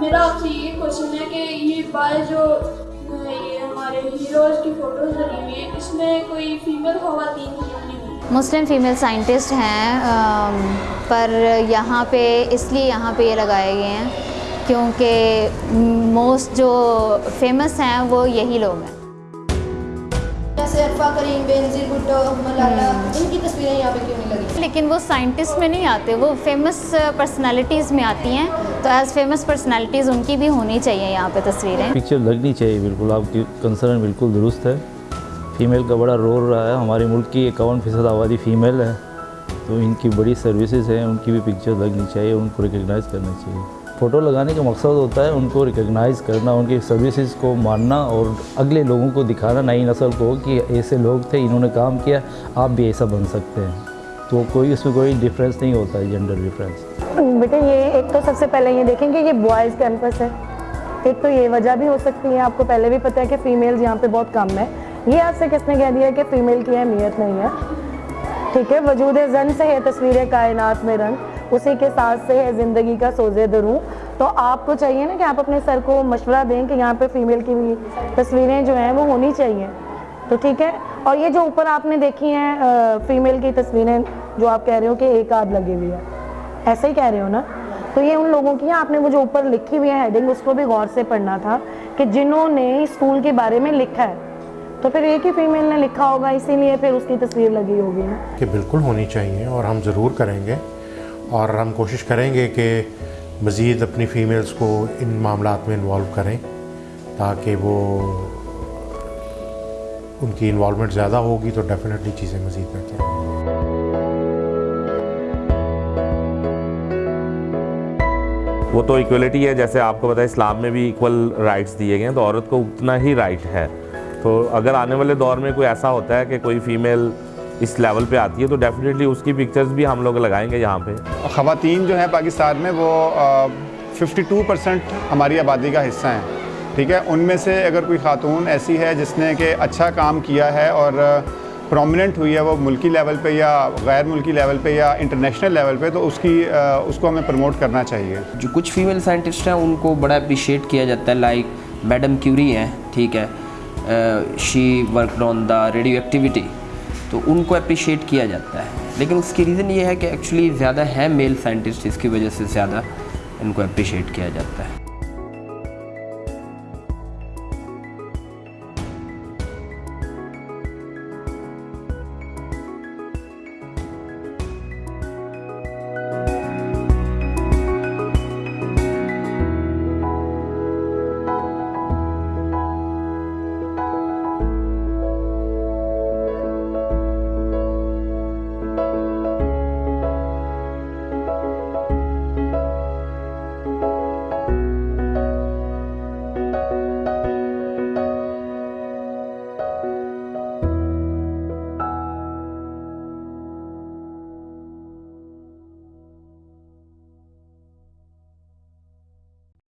پسند ہے کہ یہ بعض جو، یہ ہمارے ہیروز کی فوٹوز لگی ہوئی ہیں، اس میں کوئی فیمیل خواتین کی مسلم فیمیل سائنٹسٹ ہیں پر یہاں پہ، اس لیے یہاں پہ یہ لگائے گئے ہیں کیونکہ موسٹ جو فیمس ہیں وہ یہی لوگ ہیں۔ جیسے عرفہ کریم بینظیر بھٹو ملالا ان کی تصویریں یہاں پہ کیوں نہیں لگی؟ لیکن وہ سائنٹسٹ میں نہیں آتے وہ فیمس پرسنالٹیز میں آتی ہیں۔ تو ایز فیمس پرسنالٹیز ان کی بھی ہونی چاہیے یہاں پہ تصویریں۔ پکچر لگنی چاہیے بالکل۔ آپ کی کنسرن بالکل درست ہے۔ فیمیل کا بڑا رول رہا ہے۔ ہمارے ملک کی اکاون فیصد آبادی فیمیل ہے۔ تو ان کی بڑی سروسز ہیں ان کی بھی پکچر لگنی چاہیے ان کو ریکگنائز کرنا چاہیے۔ فوٹو لگانے کا مقصد ہوتا ہے ان کو ریکگنائز کرنا، ان کی سروسز کو ماننا اور اگلے لوگوں کو دکھانا، نئی نسل کو کہ ایسے لوگ تھے، انہوں نے کام کیا، آپ بھی ایسا بن سکتے ہیں۔ تو کوئی اس میں کوئی ڈفرینس نہیں ہوتا ہے جینڈر ڈفرینس بیٹا یہ ایک تو سب سے پہلے یہ دیکھیں کہ یہ بوائز کیمپس ہے۔ ایک تو یہ وجہ بھی ہو سکتی ہے، آپ کو پہلے بھی پتہ ہے کہ فیمیلز یہاں پہ بہت کم ہے۔ یہ آپ سے کس نے کہہ دیا کہ فیمیل کی اہمیت نہیں ہے؟ ٹھیک ہے، وجود زن سے ہے، تصویر کائنات میں رنگ۔ اسی کے ساتھ سے ہے زندگی کا سوزے دروں تو آپ کو چاہیے نا کہ آپ اپنے سر کو مشورہ دیں کہ یہاں پہ فیمیل کی بھی تصویریں جو ہیں وہ ہونی چاہیے۔ تو ٹھیک ہے؟ اور یہ جو اوپر آپ نے دیکھی ہیں فیمیل کی تصویریں جو آپ کہہ رہے ہو کہ ایک آدھ لگی ہوئی ہے ایسے ہی کہہ رہے ہو نا؟ تو یہ ان لوگوں کی آپ نے وہ جو اوپر لکھی ہوئی ہے ہیڈنگ اس کو بھی غور سے پڑھنا تھا کہ جنہوں نے اسکول کے بارے میں لکھا ہے۔ تو پھر ایک ہی فیمیل نے لکھا ہوگا، اسی لیے پھر اس کی تصویر لگی ہوگی۔ کہ بالکل ہونی چاہیے اور ہم ضرور کریں گے۔ اور ہم کوشش کریں گے کہ مزید اپنی فیمیلز کو ان معاملات میں انوالو کریں تاکہ وہ ان کی انوالومنٹ زیادہ ہوگی تو ڈیفینیٹلی چیزیں مزید بہتر ہوں وہ تو ایکولیٹی ہے، جیسے آپ کو پتہ ہے اسلام میں بھی ایکول رائٹس دیے گئے ہیں، تو عورت کو اتنا ہی رائٹ ہے۔ تو اگر آنے والے دور میں کوئی ایسا ہوتا ہے کہ کوئی فیمیل اس لیول پہ آتی ہے تو ڈیفینیٹلی اس کی پکچرز بھی ہم لوگ لگائیں گے یہاں پہ۔ خواتین جو ہیں پاکستان میں وہ ففٹی ٹو پرسنٹ ہماری آبادی کا حصہ ہیں ٹھیک ہے؟ ان میں سے اگر کوئی خاتون ایسی ہے جس نے کہ اچھا کام کیا ہے اور پرومیننٹ ہوئی ہے وہ ملکی لیول پہ یا غیر ملکی لیول پہ یا انٹرنیشنل لیول پہ تو اس کی اس کو ہمیں پروموٹ کرنا چاہیے۔ جو کچھ فیمیل سائنٹسٹ ہیں ان کو بڑا اپریشیٹ کیا جاتا ہے لائک میڈم کیوری ہیں ٹھیک ہے؟ She work on the radio activity تو ان کو اپریشیٹ کیا جاتا ہے۔ لیکن اس کی ریزن یہ ہے کہ ایکچولی زیادہ ہے میل سائنٹسٹ اس کی وجہ سے زیادہ ان کو اپریشیٹ کیا جاتا ہے۔